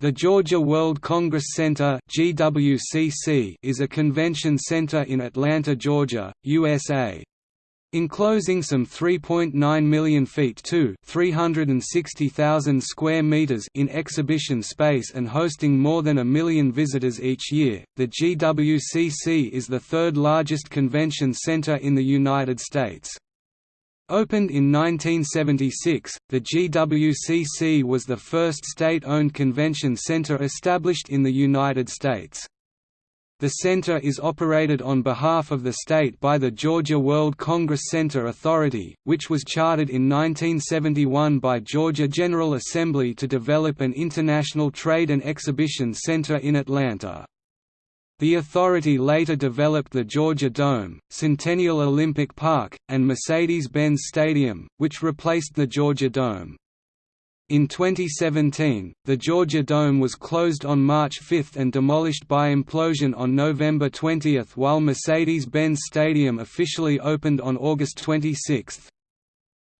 The Georgia World Congress Center is a convention center in Atlanta, Georgia, USA. Enclosing some 3.9 million feet to 360,000 square meters in exhibition space and hosting more than a million visitors each year, the GWCC is the third largest convention center in the United States. Opened in 1976, the GWCC was the first state-owned convention center established in the United States. The center is operated on behalf of the state by the Georgia World Congress Center Authority, which was chartered in 1971 by Georgia General Assembly to develop an international trade and exhibition center in Atlanta. The authority later developed the Georgia Dome, Centennial Olympic Park, and Mercedes-Benz Stadium, which replaced the Georgia Dome. In 2017, the Georgia Dome was closed on March 5 and demolished by implosion on November 20 while Mercedes-Benz Stadium officially opened on August 26.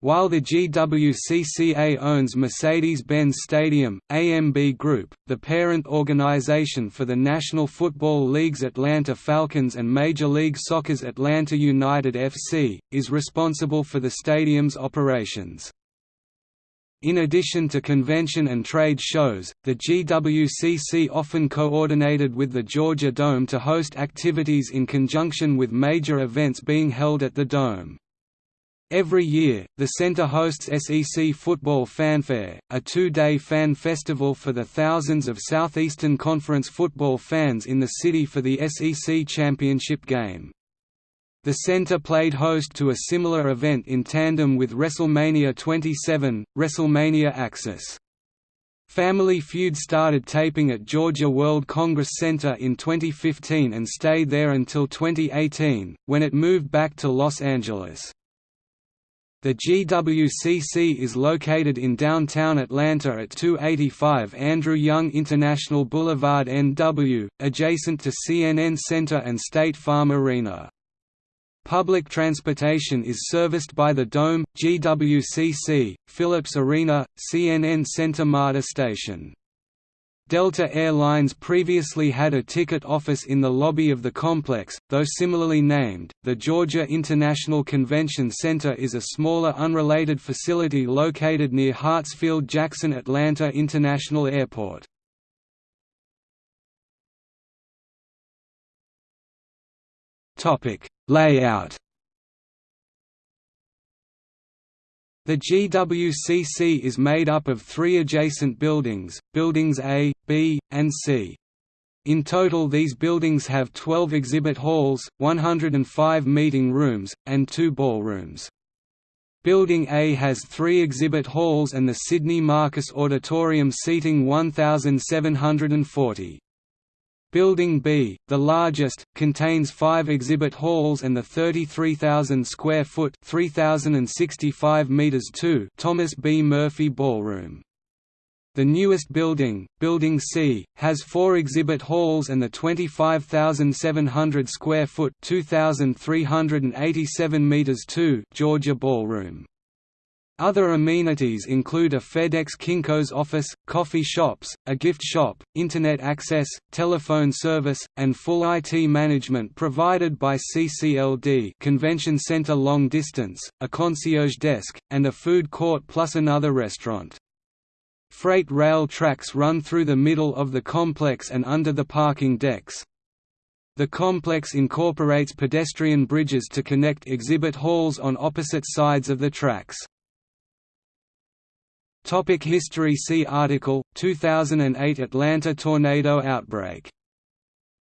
While the GWCCA owns Mercedes-Benz Stadium, AMB Group, the parent organization for the National Football League's Atlanta Falcons and Major League Soccer's Atlanta United FC, is responsible for the stadium's operations. In addition to convention and trade shows, the GWCC often coordinated with the Georgia Dome to host activities in conjunction with major events being held at the Dome. Every year, the center hosts SEC Football Fanfare, a two-day fan festival for the thousands of Southeastern Conference football fans in the city for the SEC championship game. The center played host to a similar event in tandem with WrestleMania 27, WrestleMania Access. Family Feud started taping at Georgia World Congress Center in 2015 and stayed there until 2018, when it moved back to Los Angeles. The GWCC is located in downtown Atlanta at 285 Andrew Young International Boulevard NW, adjacent to CNN Center and State Farm Arena. Public transportation is serviced by the Dome, GWCC, Phillips Arena, CNN Center MARTA station. Delta Air Lines previously had a ticket office in the lobby of the complex, though similarly named. The Georgia International Convention Center is a smaller unrelated facility located near Hartsfield Jackson Atlanta International Airport. Topic: Layout The GWCC is made up of three adjacent buildings, Buildings A, B, and C. In total these buildings have 12 exhibit halls, 105 meeting rooms, and two ballrooms. Building A has three exhibit halls and the Sidney Marcus Auditorium seating 1,740. Building B, the largest, contains five exhibit halls and the 33,000 square foot (3,065 meters) Thomas B. Murphy Ballroom. The newest building, Building C, has four exhibit halls and the 25,700 square foot (2,387 meters) Georgia Ballroom. Other amenities include a FedEx Kinko's office, coffee shops, a gift shop, Internet access, telephone service, and full IT management provided by CCLD Convention Center Long Distance, a concierge desk, and a food court plus another restaurant. Freight rail tracks run through the middle of the complex and under the parking decks. The complex incorporates pedestrian bridges to connect exhibit halls on opposite sides of the tracks. Topic History See article, 2008 Atlanta tornado outbreak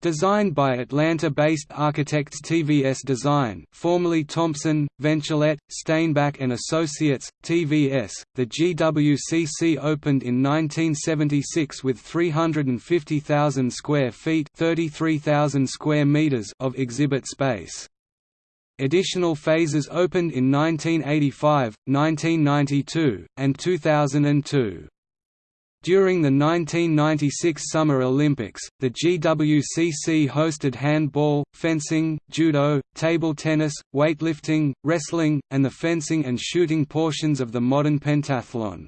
Designed by Atlanta-based architects TVS Design, formerly Thompson, Ventulett, Stainback and Associates, TVS, the GWCC opened in 1976 with 350,000 square feet (33,000 square meters) of exhibit space. Additional phases opened in 1985, 1992, and 2002. During the 1996 Summer Olympics, the GWCC hosted handball, fencing, judo, table tennis, weightlifting, wrestling, and the fencing and shooting portions of the modern pentathlon.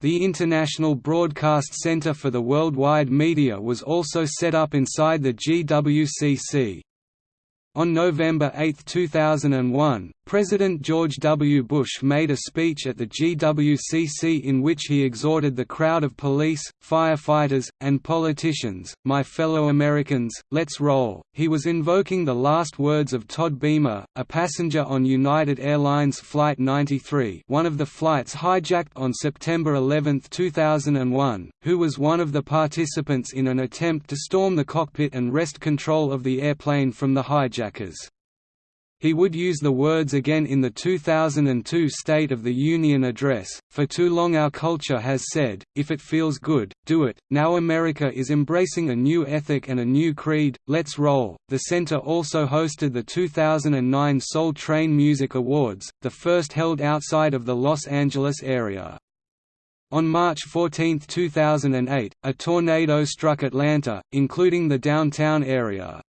The International Broadcast Center for the Worldwide Media was also set up inside the GWCC. On November 8, 2001, President George W. Bush made a speech at the GWCC in which he exhorted the crowd of police, firefighters, and politicians, My fellow Americans, let's roll. He was invoking the last words of Todd Beamer, a passenger on United Airlines Flight 93 one of the flights hijacked on September 11, 2001, who was one of the participants in an attempt to storm the cockpit and wrest control of the airplane from the hijackers. He would use the words again in the 2002 State of the Union address, For too long our culture has said, if it feels good, do it. Now America is embracing a new ethic and a new creed, let's roll. The center also hosted the 2009 Soul Train Music Awards, the first held outside of the Los Angeles area. On March 14, 2008, a tornado struck Atlanta, including the downtown area.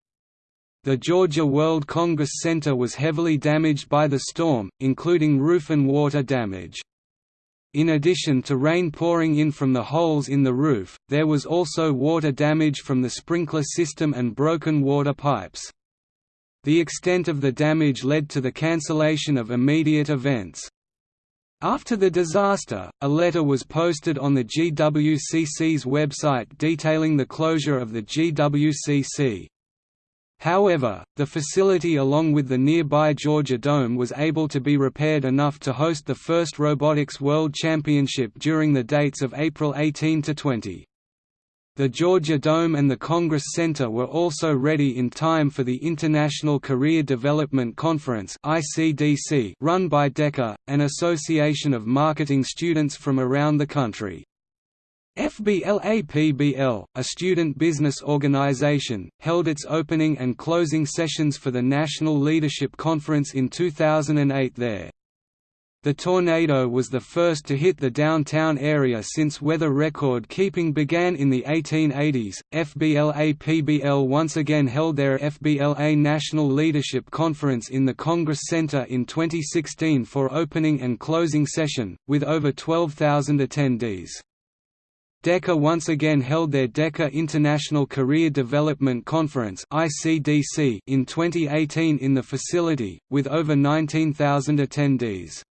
The Georgia World Congress Center was heavily damaged by the storm, including roof and water damage. In addition to rain pouring in from the holes in the roof, there was also water damage from the sprinkler system and broken water pipes. The extent of the damage led to the cancellation of immediate events. After the disaster, a letter was posted on the GWCC's website detailing the closure of the GWCC. However, the facility along with the nearby Georgia Dome was able to be repaired enough to host the FIRST Robotics World Championship during the dates of April 18 to 20. The Georgia Dome and the Congress Center were also ready in time for the International Career Development Conference run by DECA, an association of marketing students from around the country. FBLAPBL, a student business organization, held its opening and closing sessions for the National Leadership Conference in 2008 there. The tornado was the first to hit the downtown area since weather record keeping began in the 1880s. FBLAPBL once again held their FBLA National Leadership Conference in the Congress Center in 2016 for opening and closing session, with over 12,000 attendees. DECA once again held their DECA International Career Development Conference in 2018 in the facility, with over 19,000 attendees.